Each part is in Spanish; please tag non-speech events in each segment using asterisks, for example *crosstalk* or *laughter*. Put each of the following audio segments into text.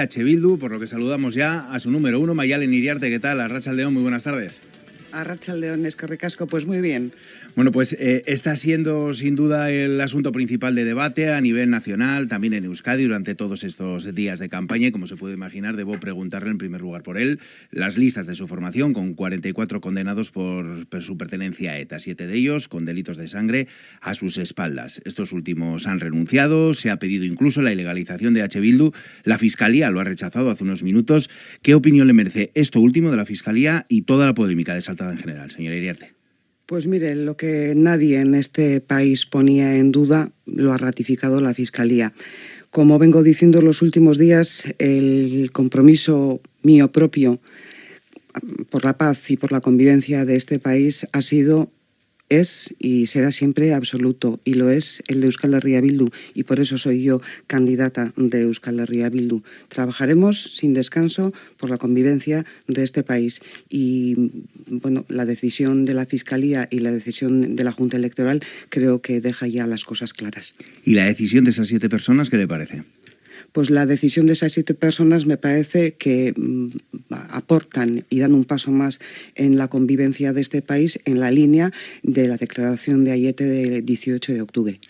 H. Por lo que saludamos ya a su número uno, Mayalen Iriarte. ¿Qué tal? Arracha León, muy buenas tardes. Arracha León, es que pues muy bien. Bueno, pues eh, está siendo sin duda el asunto principal de debate a nivel nacional, también en Euskadi durante todos estos días de campaña y como se puede imaginar, debo preguntarle en primer lugar por él las listas de su formación con 44 condenados por, su pertenencia a ETA, siete de ellos con delitos de sangre a sus espaldas. Estos últimos han renunciado, se ha pedido incluso la ilegalización de H. Bildu, la Fiscalía lo ha rechazado hace unos minutos. ¿Qué opinión le merece esto último de la Fiscalía y toda la polémica en general, señora Iriarte? Pues mire, lo que nadie en este país ponía en duda lo ha ratificado la Fiscalía. Como vengo diciendo los últimos días, el compromiso mío propio por la paz y por la convivencia de este país ha sido es y será siempre absoluto y lo es el de Euskal Herria Bildu y por eso soy yo candidata de Euskal Herria Bildu. Trabajaremos sin descanso por la convivencia de este país y bueno, la decisión de la Fiscalía y la decisión de la Junta Electoral creo que deja ya las cosas claras. ¿Y la decisión de esas siete personas qué le parece? Pues la decisión de esas siete personas me parece que mm, aportan y dan un paso más en la convivencia de este país en la línea de la declaración de Ayete del 18 de octubre.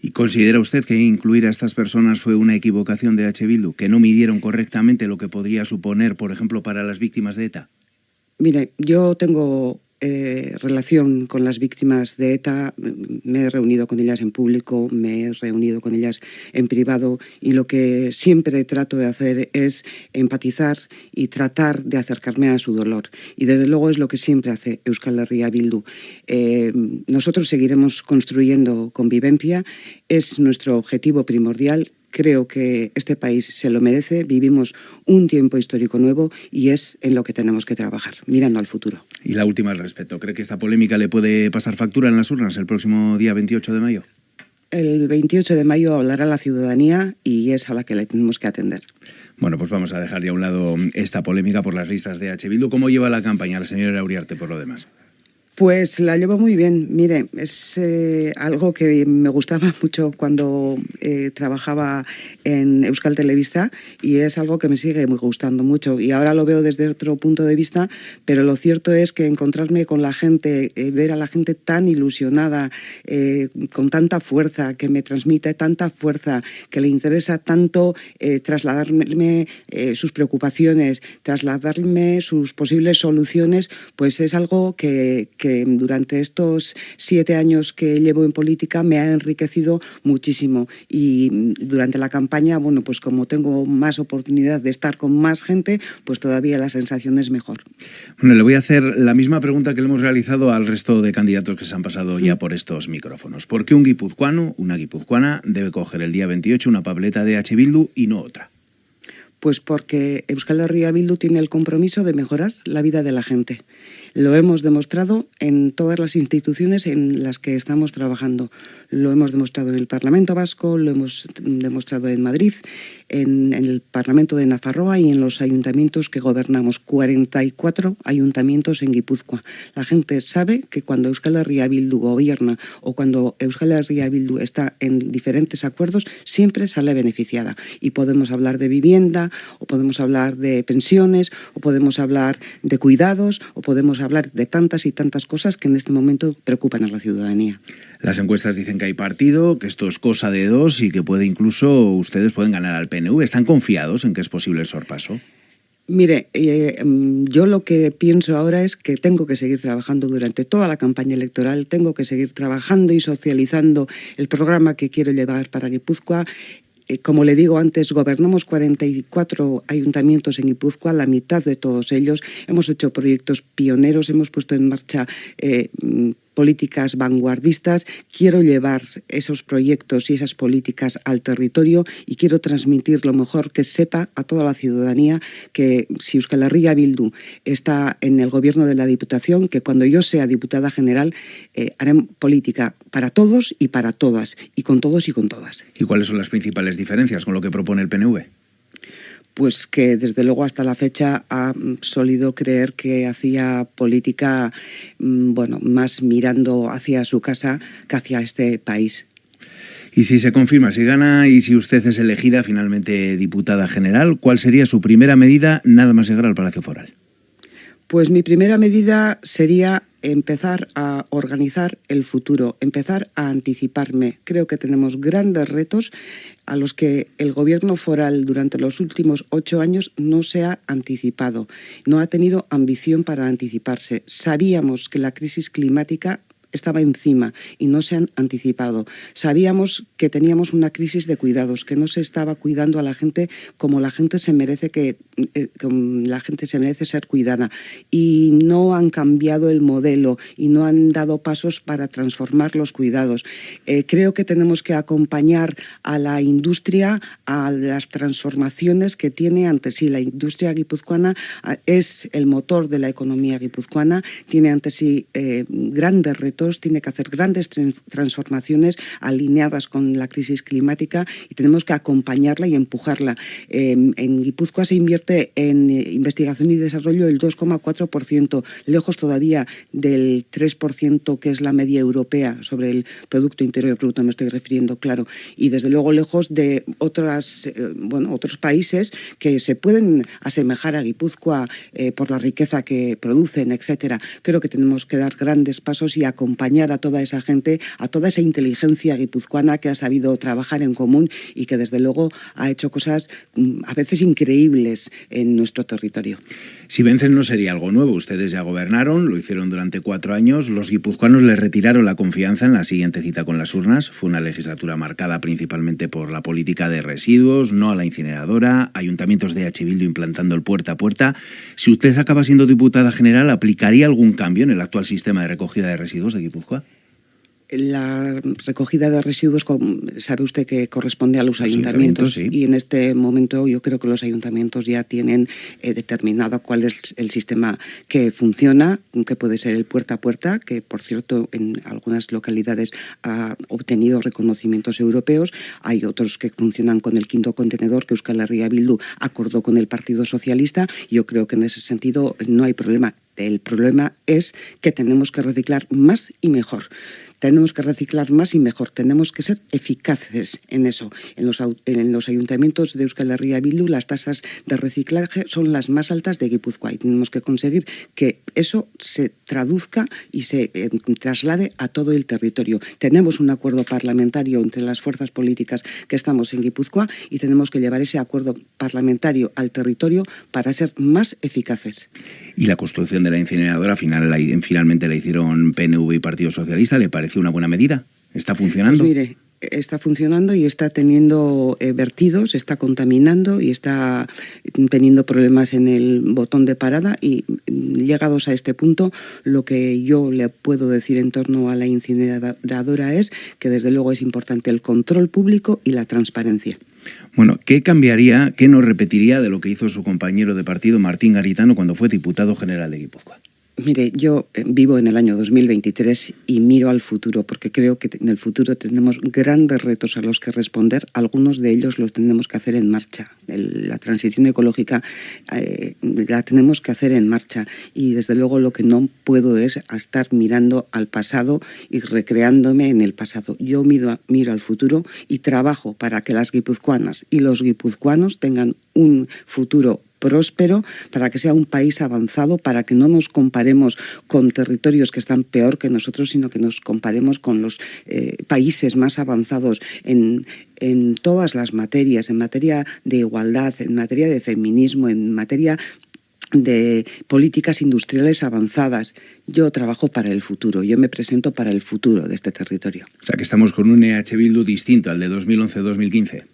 ¿Y considera usted que incluir a estas personas fue una equivocación de H. Bildu, que no midieron correctamente lo que podría suponer, por ejemplo, para las víctimas de ETA? Mire, yo tengo eh, relación con las víctimas de ETA, me he reunido con ellas en público, me he reunido con ellas en privado y lo que siempre trato de hacer es empatizar y tratar de acercarme a su dolor. Y desde luego es lo que siempre hace Euskal Herria Bildu. Eh, nosotros seguiremos construyendo convivencia, es nuestro objetivo primordial Creo que este país se lo merece, vivimos un tiempo histórico nuevo y es en lo que tenemos que trabajar, mirando al futuro. Y la última al respecto, ¿cree que esta polémica le puede pasar factura en las urnas el próximo día 28 de mayo? El 28 de mayo hablará la ciudadanía y es a la que le tenemos que atender. Bueno, pues vamos a dejar ya a un lado esta polémica por las listas de H. Bildu. ¿Cómo lleva la campaña la señora Auriarte por lo demás? Pues la llevo muy bien. Mire, es eh, algo que me gustaba *laughs* mucho cuando eh, trabajaba en Euskal Televista y es algo que me sigue muy gustando mucho. Y ahora lo veo desde otro punto de vista, pero lo cierto es que encontrarme con la gente, eh, ver a la gente tan ilusionada, con tanta fuerza, que me transmite tanta fuerza, que le interesa tanto trasladarme sus preocupaciones, trasladarme sus posibles soluciones, pues es algo que durante estos siete años que llevo en política me ha enriquecido muchísimo. Y durante la campaña, bueno, pues como tengo más oportunidad de estar con más gente, pues todavía la sensación es mejor. Bueno, le voy a hacer la misma pregunta que le hemos realizado al resto de candidatos que se han pasado ya mm. por estos micrófonos. ¿Por qué un guipuzcoano, una guipuzcoana, debe coger el día 28 una pableta de H. Bildu y no otra? Pues porque Euskal Herria Bildu tiene el compromiso de mejorar la vida de la gente. Lo hemos demostrado en todas las instituciones en las que estamos trabajando. Lo hemos demostrado en el Parlamento Vasco, lo hemos demostrado en Madrid, en, el Parlamento de Nafarroa y en los ayuntamientos que gobernamos. 44 ayuntamientos en Guipúzcoa. La gente sabe que cuando Euskal Herria Bildu gobierna o cuando Euskal Herria Bildu está en diferentes acuerdos, siempre sale beneficiada. Y podemos hablar de vivienda, o podemos hablar de pensiones, o podemos hablar de cuidados, o podemos hablar de tantas y tantas cosas que en este momento preocupan a la ciudadanía. Las encuestas dicen que hay partido, que esto es cosa de dos y que puede incluso ustedes pueden ganar al PNV. ¿Están confiados en que es posible el sorpaso? Mire, eh, mm, yo lo que pienso ahora es que tengo que seguir trabajando durante toda la campaña electoral, tengo que seguir trabajando y socializando el programa que quiero llevar para Guipúzcoa como le digo antes, gobernamos 44 ayuntamientos en Guipúzcoa, la mitad de todos ellos. Hemos hecho proyectos pioneros, hemos puesto en marcha eh, políticas vanguardistas. Quiero llevar esos proyectos y esas políticas al territorio y quiero transmitir lo mejor que sepa a toda la ciudadanía que si Euskal Herria Bildu está en el gobierno de la Diputación, que cuando yo sea diputada general eh, haré política para todos y para todas, y con todos y con todas. ¿Y cuáles son las principales diferencias con lo que propone el PNV? Pues que desde luego hasta la fecha ha solido creer que hacía política mm, bueno, más mirando hacia su casa que hacia este país. Y si se confirma, si gana y si usted es elegida finalmente diputada general, ¿cuál sería su primera medida nada más llegar al Palacio Foral? Pues mi primera medida sería empezar a organizar el futuro, empezar a anticiparme. Creo que tenemos grandes retos a los que el gobierno foral durante los últimos ocho años no se ha anticipado, no ha tenido ambición para anticiparse. Sabíamos que la crisis climática estaba encima y no se han anticipado. Sabíamos que teníamos una crisis de cuidados, que no se estaba cuidando a la gente como la gente se merece que eh, la gente se merece ser cuidada y no han cambiado el modelo y no han dado pasos para transformar los cuidados. Eh, creo que tenemos que acompañar a la industria a las transformaciones que tiene ante sí. La industria guipuzcoana es el motor de la economía guipuzcoana, tiene ante sí eh, grandes retos tiene que hacer grandes transformaciones alineadas con la crisis climática y tenemos que acompañarla y empujarla. Em, en Guipúzcoa se invierte en eh, investigación y desarrollo el 2,4%, lejos todavía del 3% que es la media europea sobre el Producto Interior Bruto, me estoy refiriendo, claro, y desde luego lejos de otras, eh, bueno, otros países que se pueden asemejar a Guipúzcoa eh, por la riqueza que producen, etcétera. Creo que tenemos que dar grandes pasos y acompañar acompañar a toda esa gente, a toda esa inteligencia guipuzcoana que ha sabido trabajar en común y que desde luego ha hecho cosas mm, a veces increíbles en nuestro territorio. Si vencen no sería algo nuevo. Ustedes ya gobernaron, lo hicieron durante cuatro años. Los guipuzcoanos les retiraron la confianza en la siguiente cita con las urnas. Fue una legislatura marcada principalmente por la política de residuos, no a la incineradora, ayuntamientos de H. implantando el puerta a puerta. Si usted acaba siendo diputada general, ¿aplicaría algún cambio en el actual sistema de recogida de residuos de Guipúzcoa? La recogida de residuos, sabe usted que corresponde a los, ayuntamientos, y en este momento yo creo que los ayuntamientos ya tienen eh, determinado cuál es el sistema que funciona, que puede ser el puerta a puerta, que por cierto en algunas localidades ha obtenido reconocimientos europeos. Hay otros que funcionan con el quinto contenedor que Euskal Herria Bildu acordó con el Partido Socialista. Yo creo que en ese sentido no hay problema. El problema es que tenemos que reciclar más y mejor. Tenemos que reciclar más y mejor, tenemos que ser eficaces en eso. En los, en los ayuntamientos de Euskal Herria Bildu las tasas de reciclaje son las más altas de Guipúzcoa y tenemos que conseguir que eso se traduzca y se eh, traslade a todo el territorio. Tenemos un acuerdo parlamentario entre las fuerzas políticas que estamos en Guipúzcoa y tenemos que llevar ese acuerdo parlamentario al territorio para ser más eficaces. Y la construcción de la incineradora final, finalmente la hicieron PNV y Partido Socialista. ¿Le parece una buena medida? ¿Está funcionando? Pues mire, está funcionando y está teniendo eh, vertidos, está contaminando y está teniendo problemas en el botón de parada y mm, llegados a este punto lo que yo le puedo decir en torno a la incineradora es que desde luego es importante el control público y la transparencia. Bueno, ¿qué cambiaría, qué no repetiría de lo que hizo su compañero de partido Martín Garitano cuando fue diputado general de Guipúzcoa? Mire, yo eh, vivo en el año 2023 y miro al futuro porque creo que en el futuro tenemos grandes retos a los que responder. Algunos de ellos los tenemos que hacer en marcha. la transición ecológica eh, la tenemos que hacer en marcha y desde luego lo que no puedo es estar mirando al pasado y recreándome en el pasado. Yo miro, miro al futuro y trabajo para que las guipuzcoanas y los guipuzcoanos tengan un futuro próspero, para que sea un país avanzado, para que no nos comparemos con territorios que están peor que nosotros, sino que nos comparemos con los eh, países más avanzados en, en todas las materias, en materia de igualdad, en materia de feminismo, en materia de políticas industriales avanzadas. Yo trabajo para el futuro, yo me presento para el futuro de este territorio. O sea que estamos con un EH Bildu distinto al de 2011-2015.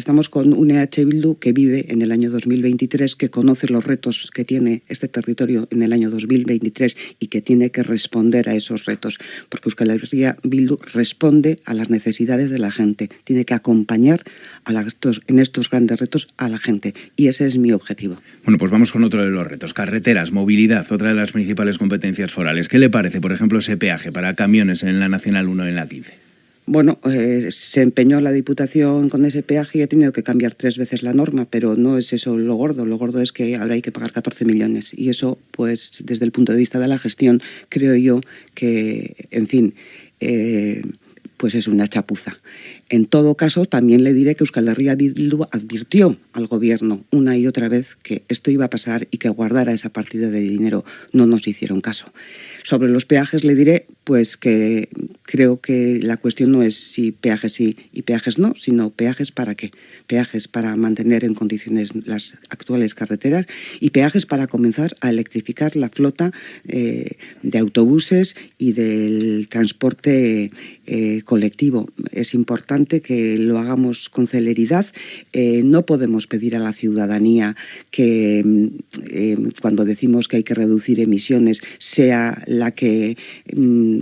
Estamos con un EH Bildu que vive en el año 2023, que conoce los retos que tiene este territorio en el año 2023 y que tiene que responder a esos retos, porque Euskal Bildu responde a las necesidades de la gente, tiene que acompañar a en estos grandes retos a la gente y ese es mi objetivo. Bueno, pues vamos con otro de los retos, carreteras, movilidad, otra de las principales competencias forales. ¿Qué le parece, por ejemplo, ese peaje para camiones en la Nacional 1 en la 15? Bueno, eh, se empeñó la Diputación con ese peaje y ha tenido que cambiar tres veces la norma, pero no es eso lo gordo. Lo gordo es que ahora hay que pagar 14 millones. Y eso, pues, desde el punto de vista de la gestión, creo yo que, en fin, eh, pues es una chapuza. En todo caso, también le diré que Euskal Herria Bildu advirtió al gobierno una y otra vez que esto iba a pasar y que guardara esa partida de dinero. No nos hicieron caso. Sobre los peajes le diré pues que creo que la cuestión no es si peajes sí y peajes no, sino peajes para qué. Peajes para mantener en condiciones las actuales carreteras y peajes para comenzar a electrificar la flota eh, de autobuses y del transporte eh, colectivo. Es importante que lo hagamos con celeridad. Eh, no podemos pedir a la ciudadanía que cuando decimos que hay que reducir emisiones sea la que mm,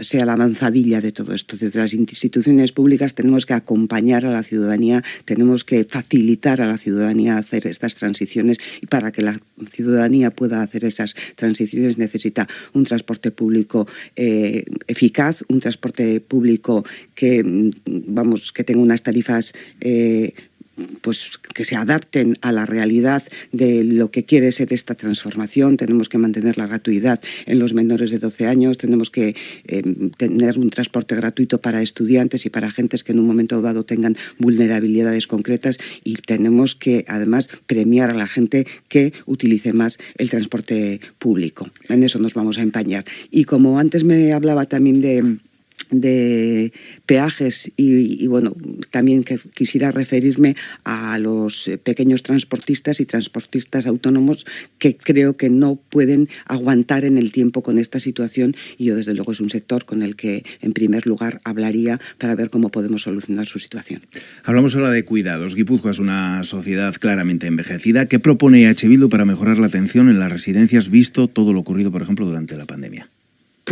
sea la avanzadilla de todo esto. Desde las instituciones públicas tenemos que acompañar a la ciudadanía, tenemos que facilitar a la ciudadanía hacer estas transiciones y para que la ciudadanía pueda hacer esas transiciones necesita un transporte público eh, eficaz, un transporte público que, mm, vamos, que tenga unas tarifas eh, pues que se adapten a la realidad de lo que quiere ser esta transformación. Tenemos que mantener la gratuidad en los menores de 12 años, tenemos que eh, tener un transporte gratuito para estudiantes y para agentes que en un momento dado tengan vulnerabilidades concretas y tenemos que además premiar a la gente que utilice más el transporte público. En eso nos vamos a empañar. Y como antes me hablaba también de de peajes y, bueno, también que quisiera referirme a los pequeños transportistas y transportistas autónomos que creo que no pueden aguantar en el tiempo con esta situación y yo desde luego es un sector con el que en primer lugar hablaría para ver cómo podemos solucionar su situación. Hablamos ahora de cuidados. Guipúzcoa es una sociedad claramente envejecida. ¿Qué propone H. Para mejorar la atención en las residencias visto todo lo ocurrido, por ejemplo, durante la pandemia?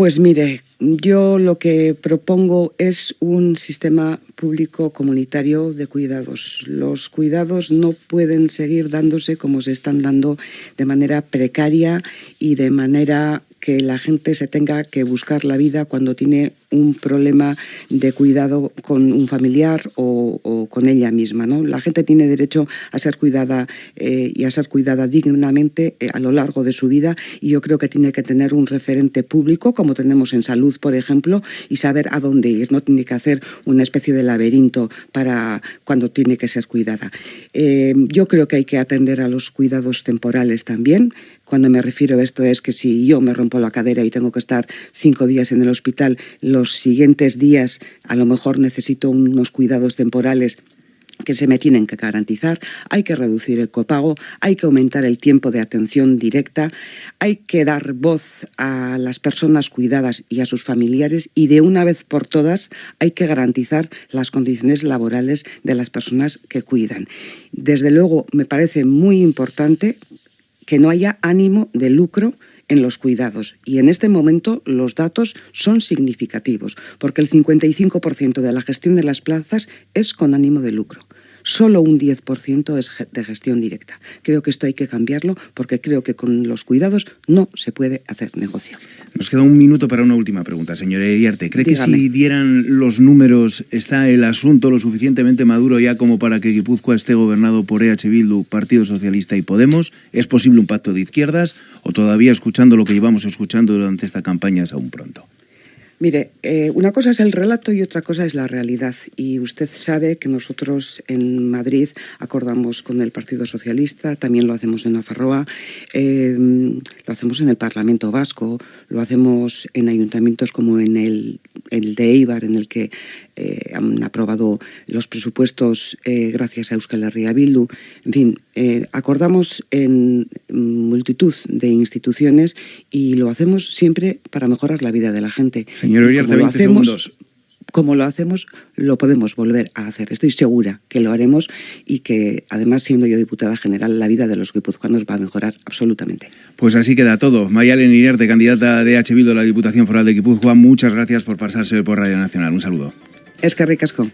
Pues mire, yo lo que propongo es un sistema público comunitario de cuidados. Los cuidados no pueden seguir dándose como se están dando de manera precaria y de manera que la gente se tenga que buscar la vida cuando tiene un problema de cuidado con un familiar o, con ella misma. ¿no? La gente tiene derecho a ser cuidada eh, y a ser cuidada dignamente eh, a lo largo de su vida y yo creo que tiene que tener un referente público, como tenemos en salud, por ejemplo, y saber a dónde ir. No tiene que hacer una especie de laberinto para cuando tiene que ser cuidada. Eh, yo creo que hay que atender a los cuidados temporales también. Cuando me refiero a esto es que si yo me rompo la cadera y tengo que estar cinco días en el hospital, los siguientes días a lo mejor necesito unos cuidados temporales que se me tienen que garantizar, hay que reducir el copago, hay que aumentar el tiempo de atención directa, hay que dar voz a las personas cuidadas y a sus familiares y de una vez por todas hay que garantizar las condiciones laborales de las personas que cuidan. Desde luego me parece muy importante que no haya ánimo de lucro en los cuidados. Y en este momento los datos son significativos, porque el 55% de la gestión de las plazas es con ánimo de lucro solo un 10% es de gestión directa. Creo que esto hay que cambiarlo porque creo que con los cuidados no se puede hacer negocio. Nos queda un minuto para una última pregunta, señora Iriarte. ¿Cree que si dieran los números está el asunto lo suficientemente maduro ya como para que Guipúzcoa esté gobernado por EH Bildu, Partido Socialista y Podemos? ¿Es posible un pacto de izquierdas o todavía escuchando lo que llevamos escuchando durante esta campaña es aún pronto? Mire, eh, una cosa es el relato y otra cosa es la realidad. Y usted sabe que nosotros en Madrid acordamos con el Partido Socialista, también lo hacemos en Nafarroa, eh, lo hacemos en el Parlamento Vasco, lo hacemos en ayuntamientos como en el, de Eibar, en el que eh, han aprobado los presupuestos gracias a Euskal Herria Bildu. En fin, acordamos en multitud de instituciones y lo hacemos siempre para mejorar la vida de la gente. Señor Uriarte, 20 hacemos, segundos. Como lo hacemos, lo podemos volver a hacer. Estoy segura que lo haremos y que, además, siendo yo diputada general, la vida de los guipuzcoanos va a mejorar absolutamente. Pues así queda todo. Mayalen Iriarte, candidata de H. Bildu a la Diputación Foral de Guipúzcoa, muchas gracias por pasarse por Radio Nacional. Un saludo. Es que ricasco.